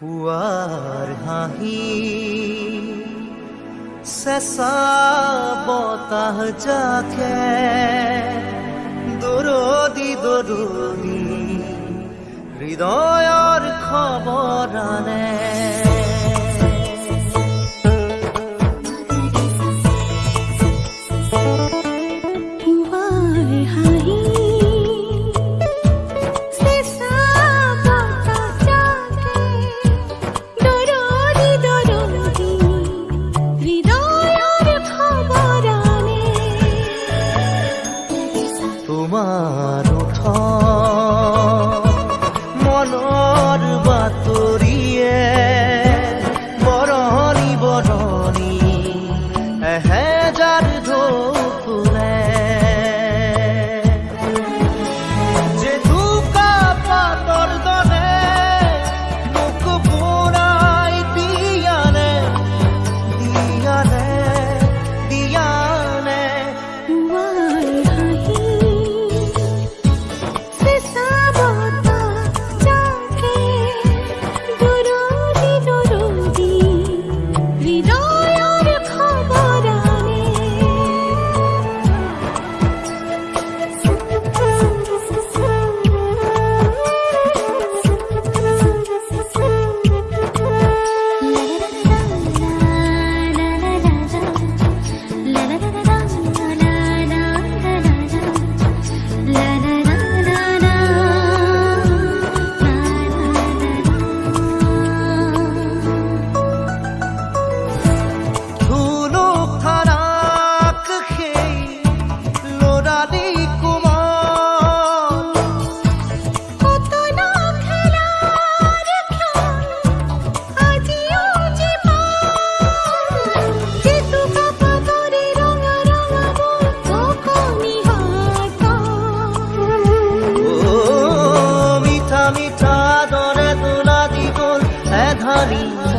পুৱাৰ হাঁহি চেঁচা বতাহ যাকে দূৰদি দৰদি হৃদয়ৰ খবৰ আনে। हरी